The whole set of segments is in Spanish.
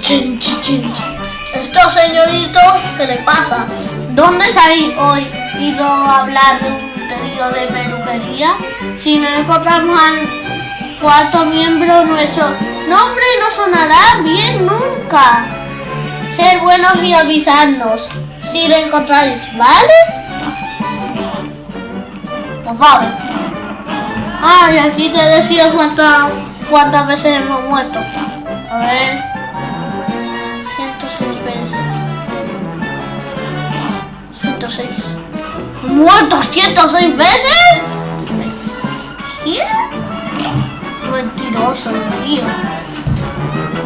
Chin, chin, chin. Esto, señorito, ¿qué le pasa? ¿Dónde se ha hoy ido a hablar de un pedido de peluquería? Si no encontramos al cuarto miembro, nuestro nombre no sonará bien nunca. Ser buenos y avisarnos si lo encontráis, ¿vale? Pues vale. Ah, y aquí te decía cuántas cuántas veces hemos muerto. A ver. 106. ¿Muerto 106 veces? ¿Qué? Mentiroso, tío.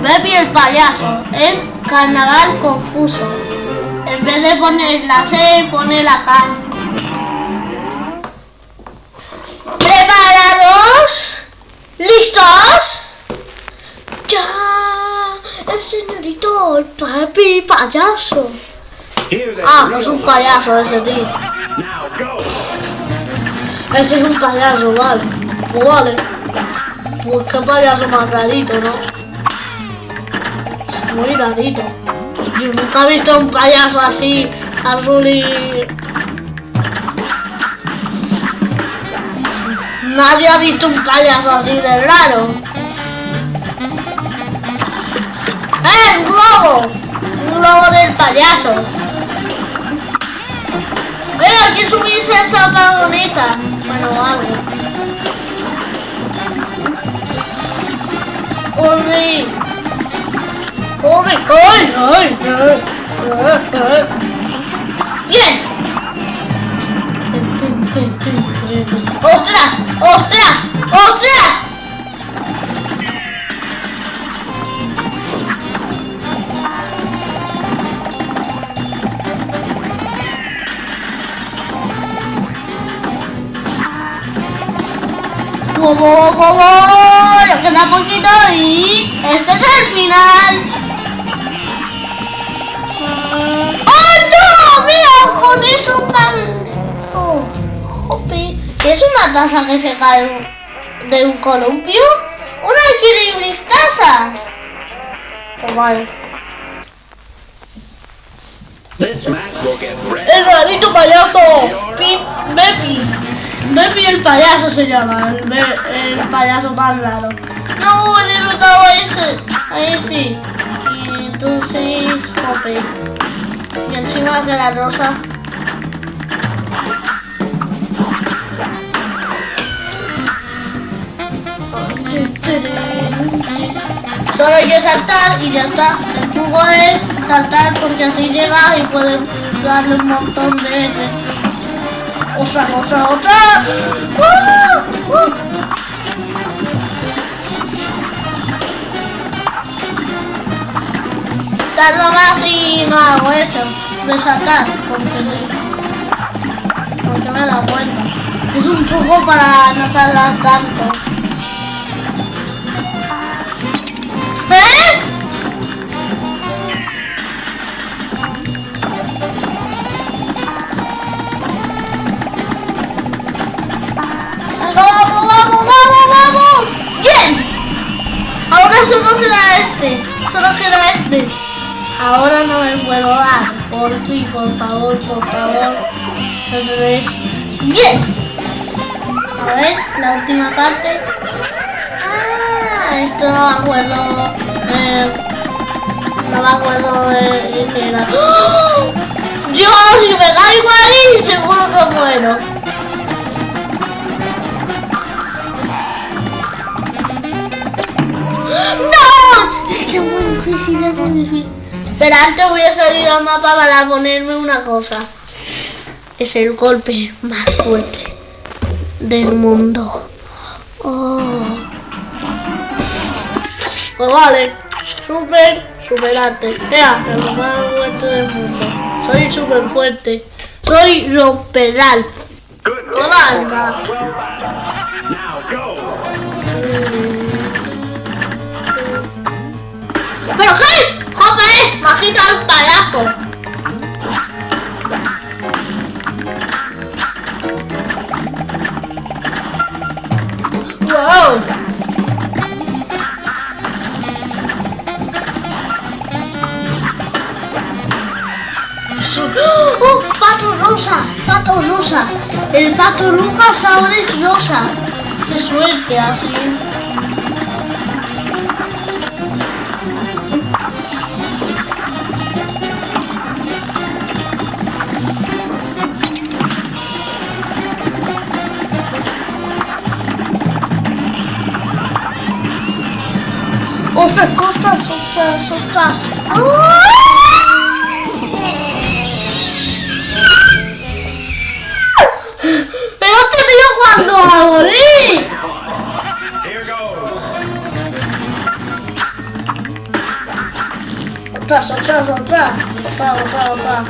Baby el payaso. En carnaval confuso. En vez de poner la C, pone la K. ¿Preparados? ¿Listos? Ya, el señorito, el papi payaso. Ah, es un payaso ese tío. Ese es un payaso, vale. Pues vale. Pues qué payaso más rarito, ¿no? Muy rarito. Yo nunca he visto un payaso así, azul y... Nadie ha visto un payaso así de raro. ¡Eh! ¡Un globo! Un globo del payaso. ¡Eh! Hay que subirse a esta vagoneta. Bueno, algo. ¡Corre! ¡Corre! ¡Ay! ¡Ay! ¡Ay! ¡Bien! ¡Ostras! ¡Ostras! ¡Ostras! ¡Wow, wow, wow, wow! Ya queda poquito y este es el final. ¡Oh, no! ¡Mira! Con eso tan... Oh, jope. ¿Es una taza que se cae de un columpio? ¡Una equilibristaza! Pues vale. ¡El rarito payaso! ¡Pip! ¡Bepi! Bepi el payaso se llama, el, payaso tan raro. No, he derrotado a ese, a ese. Y entonces, jope. Y encima de la rosa. Solo hay que saltar y ya está. El juego es saltar porque así llegas y puedes darle un montón de veces. ¡Otra, otra, otra! Tardo más y no hago eso, de saltar, porque. Porque me dado cuenta. Es un truco para no tardar tanto. Por fin, por favor, por favor. Entonces, bien. A ver, la última parte. Ah, esto no me acuerdo. Eh, no me acuerdo de qué era. ¡Oh! Dios, si me caigo ahí, seguro que muero. ¡No! Es que es muy difícil, es muy difícil. Pero antes voy a salir al mapa para ponerme una cosa. Es el golpe más fuerte del mundo. Oh. Pues vale. Super, superante. Mira, el más fuerte del mundo. Soy super fuerte. Soy romperal. Good Pues. ¿Pero qué? Majito al palazo. Wow. ¡Oh! ¡Pato rosa! ¡Pato rosa! El pato Lucas ahora es rosa. ¡Qué suerte así! Ostras, ostras, ostras, ostras. Pero te digo cuando va a morir. Here goes. Ostras, ostras, ostras. Otra,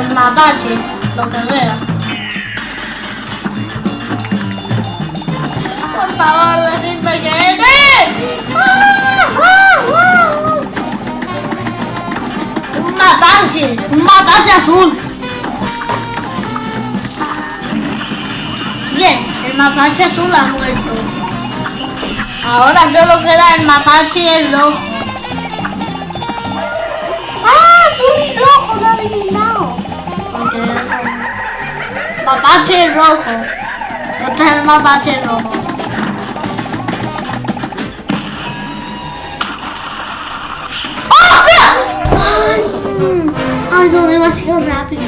el mapache, lo que sea. Por favor, decidme que es. Un mapache, un mapache azul. Bien, el mapache azul ha muerto. Ahora solo queda el mapache y el rojo. ¡Ah! ¡Soy rojo! ¡Lo Mapache rojo. Este es el mapache rojo. ¡Ostras! ¡Ay! ¡Ay, no demasiado rápido!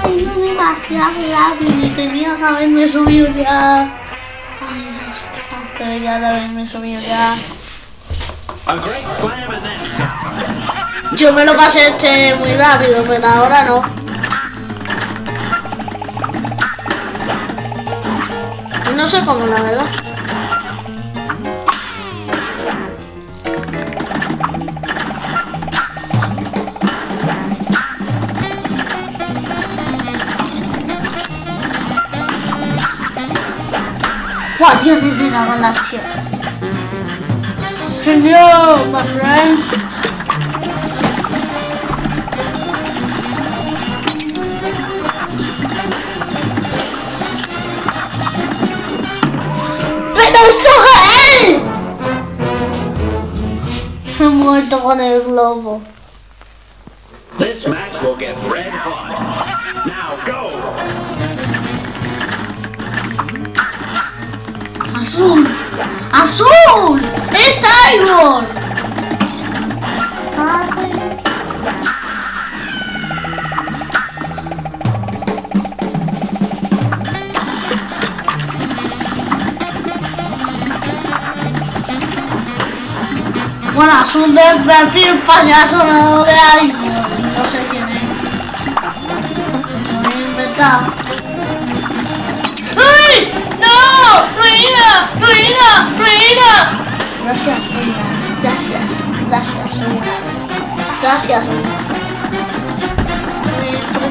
¡Ay, no demasiado rápido! Y tenía que haberme subido ya. Ay, ostras, debería de haberme subido ya. Yo me lo pasé este muy rápido, pero ahora no. No sé cómo, la verdad. Guardianes de la Galaxia. Genial, my friend. Muerto con el globo. this match will get red hot. Now go. ¡Azul! ¡Azul! ¡Es Iron! Bueno, azul de perfil payaso de Iron. No sé quién es. Lo he inventado. ¡Ay! ¡No! ¡Ruina! ¡Ruina! ¡Ruina! Gracias, Ruina. Gracias. Gracias, Ruina. Gracias, Ruina.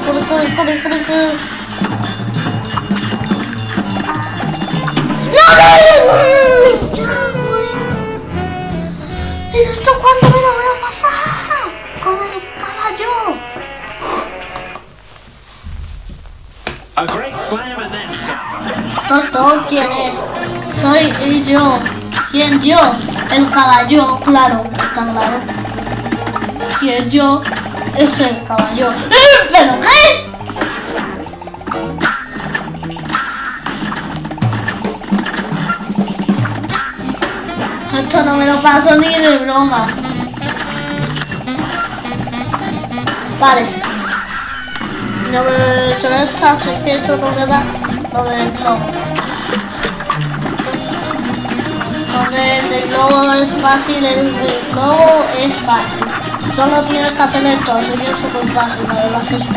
Corre, corre, corre, corre, corre. ¡No, no! ¿Y esto cuándo me lo voy a pasar? Con el caballo. Toto, ¿quién es? Soy yo. ¿Quién yo? El caballo, claro, está claro. Si es yo, es el caballo. ¡Eh, ¿Pero qué? Esto no me lo paso ni de broma. Vale. No me he hecho esta, así que eso no me da lo del globo. Porque el del globo es fácil, el del globo es fácil. Solo tienes que hacer esto, así que es súper fácil, la verdad que sí.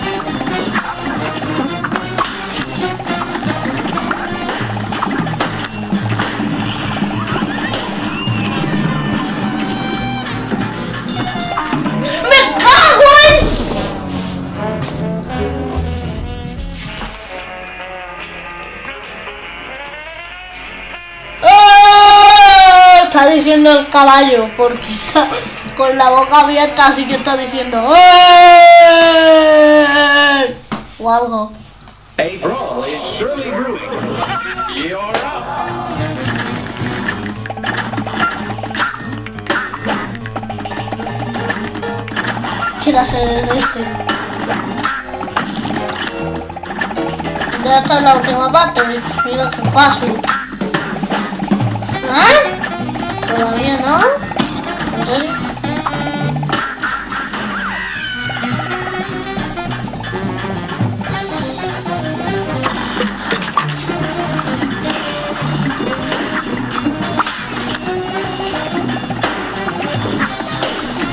Diciendo el caballo, porque está con la boca abierta, así que está diciendo ¡Eh! o algo. Brewing. You're up. Quiero hacer este. Ya está la última parte, mira qué fácil. ¿Ah? ¿Todavía no? ¿En serio?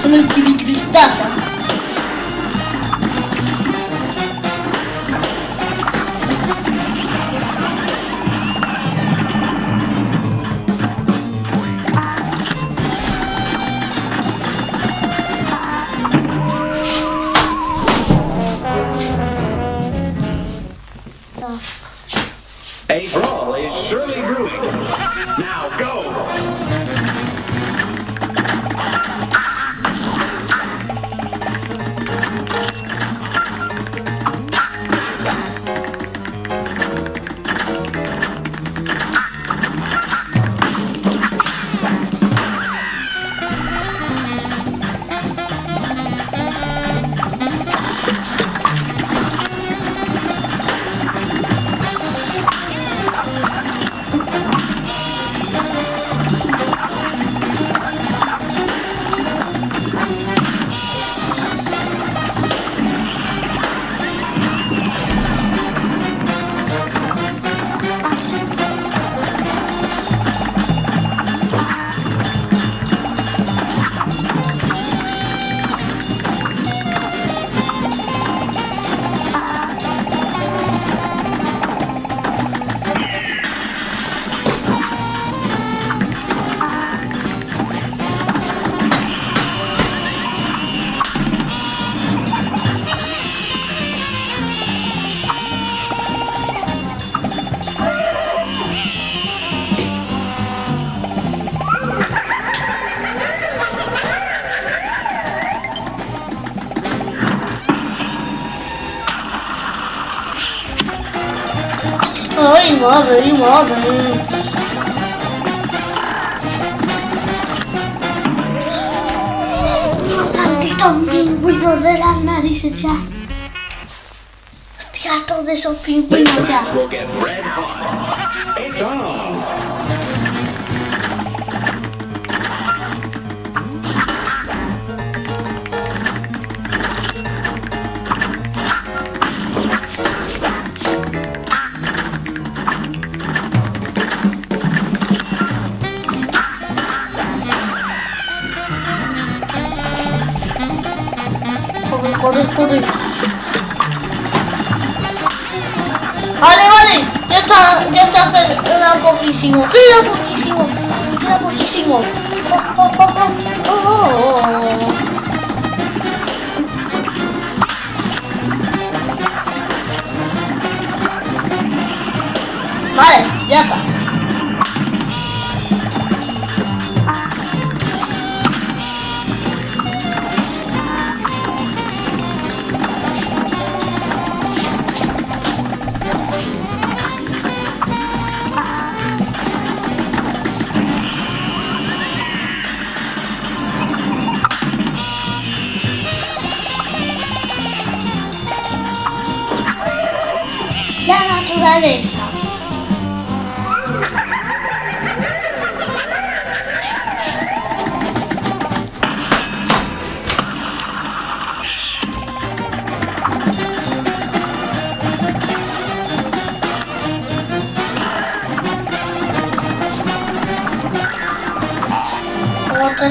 Una equilibristaza. A Ay, madre, ay, madre. Malditos pingüinos de las narices ya. Estoy harto de esos This pingüinos ya. Corre, corre. Vale, vale. Ya está, ya está, queda poquísimo. Queda poquísimo. Queda poquísimo. Oh, oh, oh, oh, oh, oh. Vale, ya está.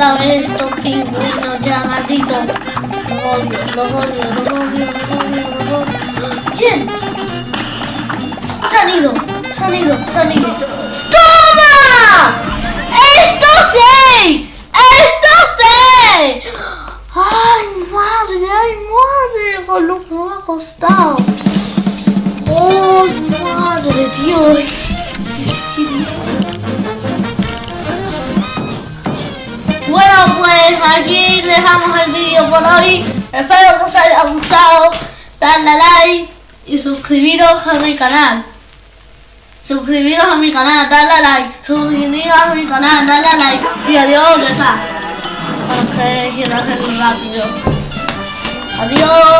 Otra vez estos pingüinos ya malditos. Los odio, los odio, los odio, los odio, los odio. Bien. Se han ido. ¡Toma! ¡Esto sí! ¡Esto sí! ¡Ay, madre! ¡Ay, madre! Con lo que me ha costado. ¡Ay, madre, tío! Bueno, pues aquí dejamos el vídeo por hoy. Espero que os haya gustado. Dadle a like y suscribiros a mi canal. Suscribiros a mi canal, dadle a like. Suscribiros a mi canal, dadle a like. Y adiós, ya está. Bueno, que quiero hacerlo rápido. Adiós.